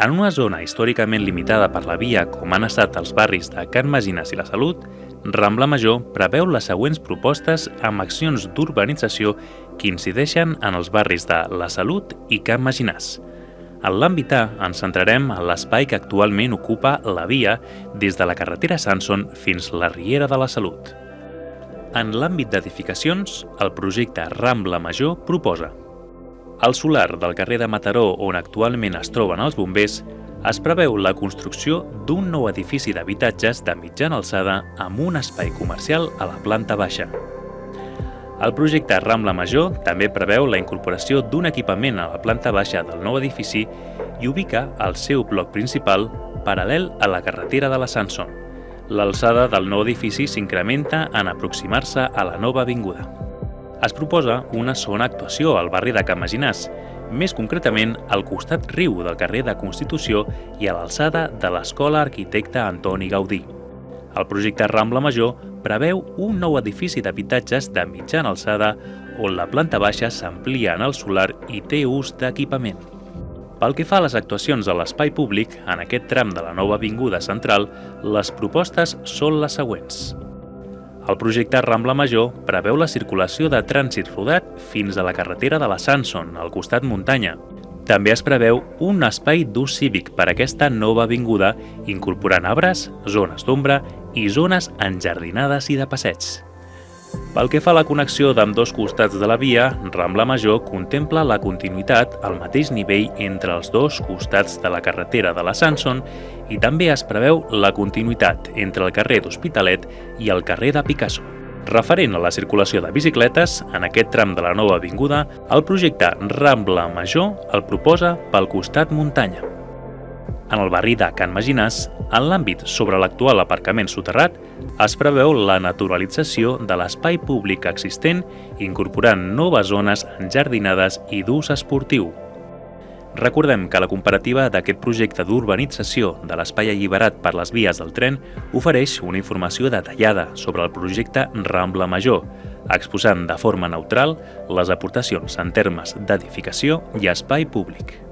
En una zona històricament limitada per la via com han estat els barris de Can Magines i la Salut, Rambla Major preveu les següents propostes amb accions d'urbanització que incideixen en els barris de la Salut i Can Maginàs. En l'àmbit A ens centrarem en l'espai que actualment ocupa la via des de la carretera Sanson fins la Riera de la Salut. En l'àmbit d'edificacions, el projecte Rambla Major proposa al solar del carrer de Mataró, on actualment es troben els bombers, es preveu la construcció d'un nou edifici d'habitatges de mitjana alçada amb un espai comercial a la planta baixa. El projecte Rambla Major també preveu la incorporació d'un equipament a la planta baixa del nou edifici i ubica el seu bloc principal paral·lel a la carretera de la Sanson. L'alçada del nou edifici s'incrementa en aproximar-se a la nova avinguda es proposa una segona actuació al barri de Can Maginàs, més concretament al costat riu del carrer de Constitució i a l'alçada de l'Escola Arquitecte Antoni Gaudí. El projecte Rambla Major preveu un nou edifici d'habitatges de mitjana alçada on la planta baixa s'amplia en el solar i té ús d'equipament. Pel que fa a les actuacions a l'espai públic, en aquest tram de la nova avinguda central, les propostes són les següents. El projecte Rambla Major preveu la circulació de trànsit rodat fins a la carretera de la Sanson, al costat muntanya. També es preveu un espai d'ús cívic per a aquesta nova avinguda, incorporant arbres, zones d'ombra i zones enjardinades i de passeig. Pel que fa a la connexió d'amb dos costats de la via, Rambla Major contempla la continuïtat al mateix nivell entre els dos costats de la carretera de la Sanson i també es preveu la continuïtat entre el carrer d'Hospitalet i el carrer de Picasso. Referent a la circulació de bicicletes, en aquest tram de la nova avinguda, el projecte Rambla Major el proposa pel costat muntanya. En el barri de Can Maginàs, en l'àmbit sobre l'actual aparcament soterrat, es preveu la naturalització de l'espai públic existent incorporant noves zones enjardinades i d'ús esportiu. Recordem que la comparativa d'aquest projecte d'urbanització de l'espai alliberat per les vies del tren ofereix una informació detallada sobre el projecte Rambla Major, exposant de forma neutral les aportacions en termes d'edificació i espai públic.